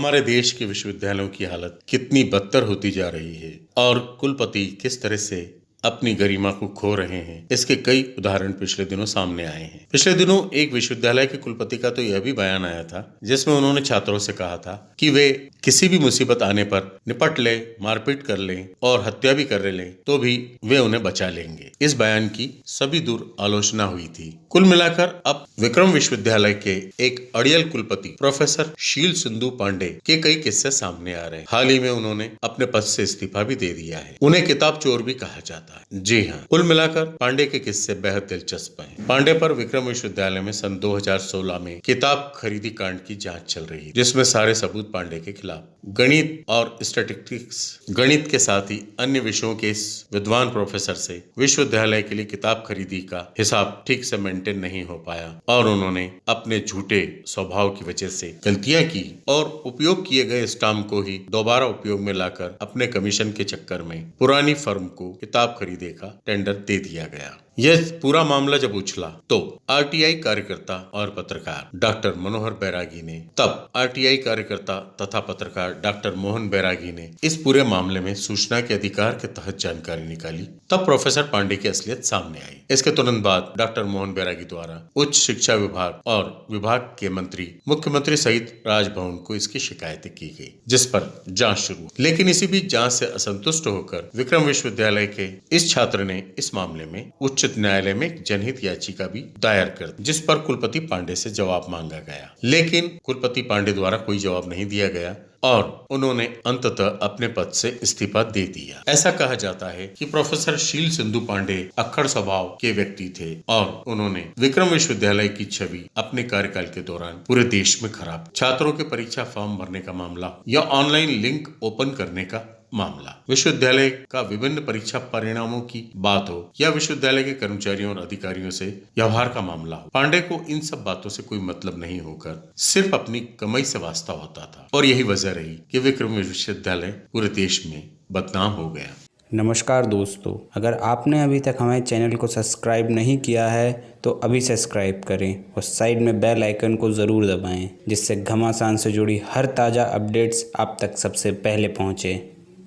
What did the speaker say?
हमारे देश के विश्वविद्यालयों की हालत कितनी बदतर होती जा रही है और कुलपति किस तरह से अपनी गरिमा को खो रहे हैं। इसके कई उदाहरण पिछले दिनों सामने आए हैं। पिछले दिनों एक विश्वविद्यालय के कुलपति का तो यह भी बयान आया था, जिसमें उन्होंने छात्रों से कहा था कि वे किसी भी मुसीबत आने पर निपट ले, मारपीट कर ले और हत्या भी कर ले तो भी वे उन्हें बचा लेंगे। इस बयान की सभी दूर आलोचना हुई थी। कुल मिलाकर अब विक्रम विश्वविद्यालय के एक अड़ियल कुलपति, प्रोफेसर शील सिंधु पांडे के कई किस्से सामने आ रहे हैं। हाल ही में उन्होंने अपने पद से इस्तीफा भी दे दिया है। उन्हें किताब चोर भी कहा जाता है। जी हाँ। कुल मिलाकर पांडे के किस्से बेहद दिलचस्प हैं। पांडे पर विक्रम विश्वविद्यालय में सन 2016 में किताब खरीदी कांड की जाँच चल रही है, जिसमें सारे सबूत पांडे के खिलाफ। गणित और स्टेटिस्टिक्स गणित के साथ ही अन्य विषयों के इस विद्वान प्रोफेसर से विश्वविद्यालय के लिए किताब खरीदी का हिसाब ठीक से मेंटेन नहीं हो पाया और उन्होंने अपने झूठे स्वभाव की वजह से गलतियाँ की और उपयोग किए गए स्टाम्प को ही दोबारा उपयोग में लाकर अपने कमीशन के चक्कर में पुरानी फर्म को किताब खरीदे का टेंडर दे दिया गया। यह पूरा मामला जब उछला तो आरटीआई कार्यकर्ता और पत्रकार डॉक्टर मनोहर बैरागी ने, तब आरटीआई कार्यकर्ता तथा पत्रकार डॉक्टर मोहन बैरागी ने इस पूरे मामले में सूचना के अधिकार के तहत जानकारी निकाली। तब प्रोफेसर पांडे की असलियत सामने आई। इसके तुरंत बाद डॉक्टर मोहन बैरागी द्वारा उच्च शिक्षा विभाग और विभाग के मंत्री, मुख्यमंत्री सहित राजभवन को इसकी शिकायतें की गई, जिस पर जाँच शुरू लेकिन इसी बीच जाँच से असंतुष्ट होकर विक्रम विश्वविद्यालय के इस छात्र ने इस मामले में उच्च उच्च न्यायालय में एक जनहित याचिका भी दायर कर जिस पर कुलपति पांडे से जवाब मांगा गया। लेकिन कुलपति पांडे द्वारा कोई जवाब नहीं दिया गया और उन्होंने अंततः अपने पद से इस्तीफा दे दिया। ऐसा कहा जाता है कि प्रोफेसर शील सिंधु पांडे अखड़ स्वभाव के व्यक्ति थे और उन्होंने विक्रम विश्वविद्यालय की छवि अपने कार्यकाल के दौरान पूरे देश में खराब। छात्रों के परीक्षा फॉर्म भरने का मामला या ऑनलाइन लिंक ओपन करने का मामला। विश्वविद्यालय का विभिन्न परीक्षा परिणामों की बात हो या विश्वविद्यालय के कर्मचारियों और अधिकारियों से व्यवहार का मामला हो, पांडे को इन सब बातों से कोई मतलब नहीं होकर सिर्फ़ अपनी कमाई से वास्ता होता था। और यही वजह रही कि विक्रम विश्वविद्यालय पूरे देश में बदनाम हो गया। नमस्कार दोस्तों, अगर आपने अभी तक हमारे चैनल को सब्सक्राइब नहीं किया है तो अभी सब्सक्राइब करें और साइड में बेल आइकन को ज़रूर दबाएँ, जिससे घमासान से जुड़ी हर ताज़ा अपडेट्स आप तक सबसे पहले पहुँचें।